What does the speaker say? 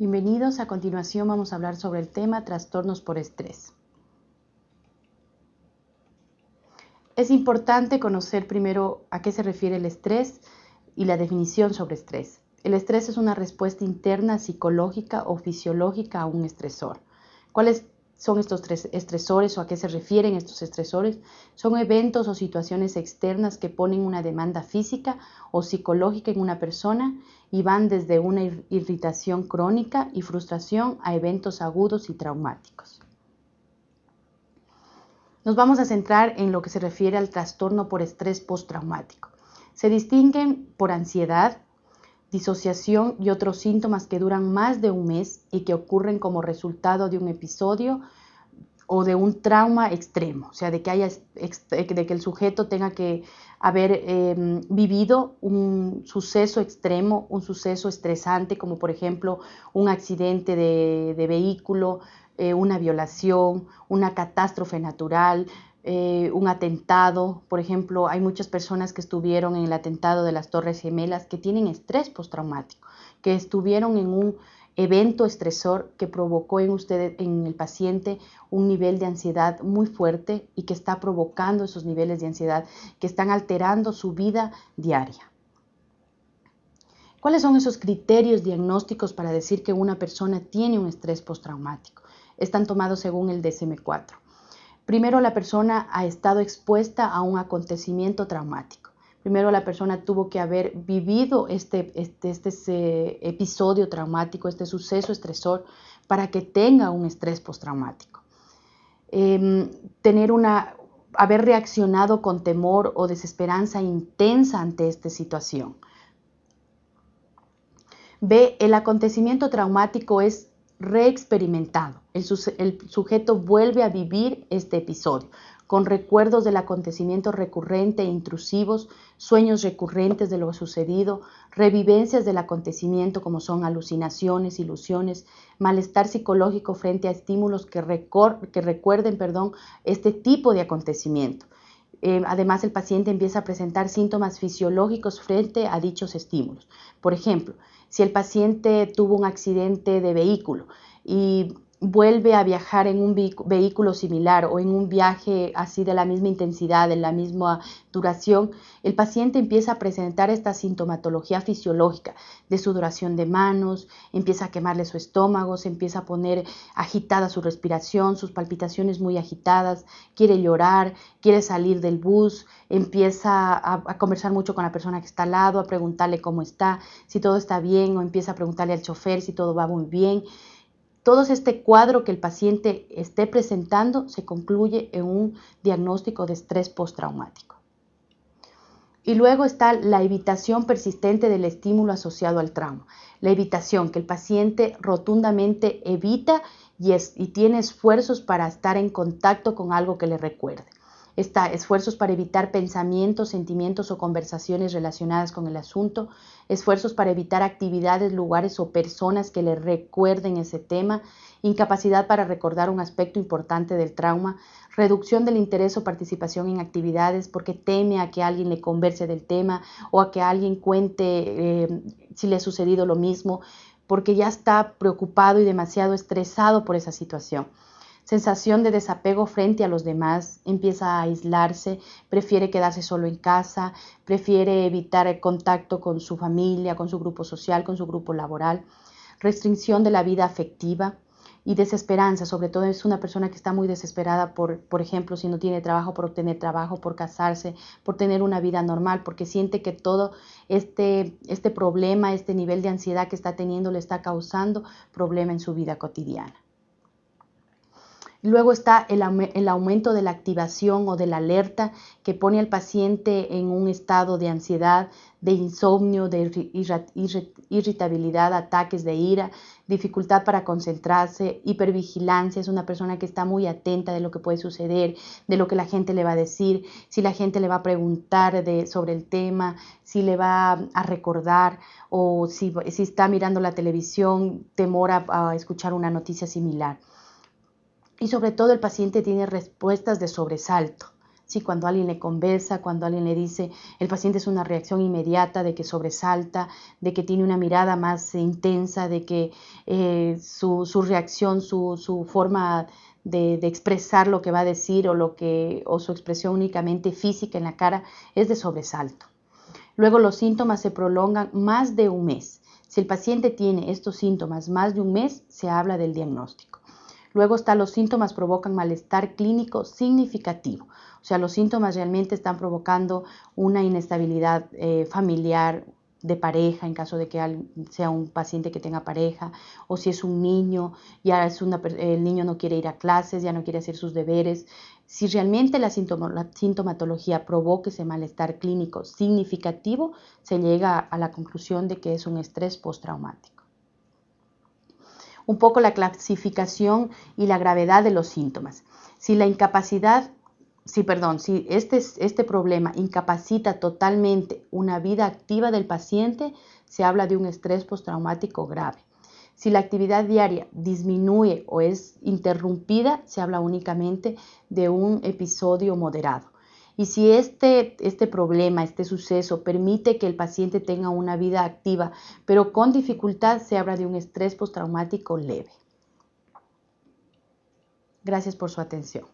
Bienvenidos, a continuación vamos a hablar sobre el tema trastornos por estrés. Es importante conocer primero a qué se refiere el estrés y la definición sobre estrés. El estrés es una respuesta interna psicológica o fisiológica a un estresor. ¿Cuáles son estos tres estresores o a qué se refieren estos estresores? Son eventos o situaciones externas que ponen una demanda física o psicológica en una persona y van desde una irritación crónica y frustración a eventos agudos y traumáticos. Nos vamos a centrar en lo que se refiere al trastorno por estrés postraumático. Se distinguen por ansiedad, disociación y otros síntomas que duran más de un mes y que ocurren como resultado de un episodio o de un trauma extremo, o sea, de que, haya, de que el sujeto tenga que haber em, vivido un suceso extremo, un suceso estresante, como por ejemplo un accidente de, vehículo, eh, una violación, una catástrofe natural, eh, un atentado. Por ejemplo, hay muchas personas que estuvieron en el atentado de las Torres Gemelas que tienen estrés postraumático, que estuvieron en un evento estresor que provocó en usted, en el paciente, un nivel de ansiedad muy fuerte y que está provocando esos niveles de ansiedad que están alterando su vida diaria. ¿Cuáles son esos criterios diagnósticos para decir que una persona tiene un estrés postraumático? Están tomados según el DSM-4. Primero, la persona ha estado expuesta a un acontecimiento traumático. Primero la persona tuvo que haber vivido este, este, este, episodio traumático, este suceso estresor, para que tenga un estrés postraumático. Em, tener una, haber reaccionado con temor o desesperanza intensa ante esta situación. B. El acontecimiento traumático es reexperimentado. El, sujeto vuelve a vivir este episodio con recuerdos del acontecimiento recurrente e intrusivos, sueños recurrentes de lo sucedido, revivencias del acontecimiento como son alucinaciones, ilusiones, malestar psicológico frente a estímulos que, recuerden perdón, este tipo de acontecimiento. Eh, además, el paciente empieza a presentar síntomas fisiológicos frente a dichos estímulos. Por ejemplo, si el paciente tuvo un accidente de vehículo y vuelve a viajar en un vehículo similar o en un viaje así de la misma intensidad, de la misma duración, el paciente empieza a presentar esta sintomatología fisiológica de sudoración de manos, empieza a quemarle su estómago, se empieza a poner agitada su respiración, sus palpitaciones muy agitadas, quiere llorar, quiere salir del bus, empieza a, a conversar mucho con la persona que está al lado, a preguntarle cómo está, si todo está bien o empieza a preguntarle al chofer si todo va muy bien todo este cuadro que el paciente esté presentando se concluye en un diagnóstico de estrés postraumático. Y luego está la evitación persistente del estímulo asociado al trauma. La evitación, que el paciente rotundamente evita y, y tiene esfuerzos para estar en contacto con algo que le recuerde. Está esfuerzos para evitar pensamientos, sentimientos o conversaciones relacionadas con el asunto, esfuerzos para evitar actividades, lugares o personas que le recuerden ese tema, incapacidad para recordar un aspecto importante del trauma, reducción del interés o participación en actividades porque teme a que alguien le converse del tema o a que alguien cuente eh, si le ha sucedido lo mismo, porque ya está preocupado y demasiado estresado por esa situación sensación de desapego frente a los demás, empieza a aislarse, prefiere quedarse solo en casa, prefiere evitar el contacto con su familia, con su grupo social, con su grupo laboral, restricción de la vida afectiva y desesperanza, sobre todo es una persona que está muy desesperada por, por ejemplo, si no tiene trabajo, por obtener trabajo, por casarse, por tener una vida normal, porque siente que todo este, este problema, este nivel de ansiedad que está teniendo le está causando problema en su vida cotidiana. Luego está el, aumento de la activación o de la alerta que pone al paciente en un estado de ansiedad, de insomnio, de irritabilidad, ataques de ira, dificultad para concentrarse, hipervigilancia, es una persona que está muy atenta de lo que puede suceder, de lo que la gente le va a decir, si la gente le va a preguntar sobre el tema, si le va a recordar o si, está mirando la televisión, temor a escuchar una noticia similar y sobre todo el paciente tiene respuestas de sobresalto, Sí, cuando alguien le conversa, cuando alguien le dice, el paciente es una reacción inmediata de que sobresalta, de que tiene una mirada más intensa, de que eh, su, reacción, su, forma de, de, expresar lo que va a decir o, lo que, o su expresión únicamente física en la cara es de sobresalto. Luego los síntomas se prolongan más de un mes. Si el paciente tiene estos síntomas más de un mes, se habla del diagnóstico. Luego está los síntomas provocan malestar clínico significativo. O sea, los síntomas realmente están provocando una inestabilidad eh, familiar, de pareja, en caso de que sea un paciente que tenga pareja, o si es un niño, ya es una, el niño no quiere ir a clases, ya no quiere hacer sus deberes. Si realmente la, la sintomatología provoca ese malestar clínico significativo, se llega a la conclusión de que es un estrés postraumático un poco la clasificación y la gravedad de los síntomas. Si la incapacidad, si perdón, si este, este problema incapacita totalmente una vida activa del paciente, se habla de un estrés postraumático grave. Si la actividad diaria disminuye o es interrumpida, se habla únicamente de un episodio moderado. Y si este, este problema, este suceso permite que el paciente tenga una vida activa, pero con dificultad, se habla de un estrés postraumático leve. Gracias por su atención.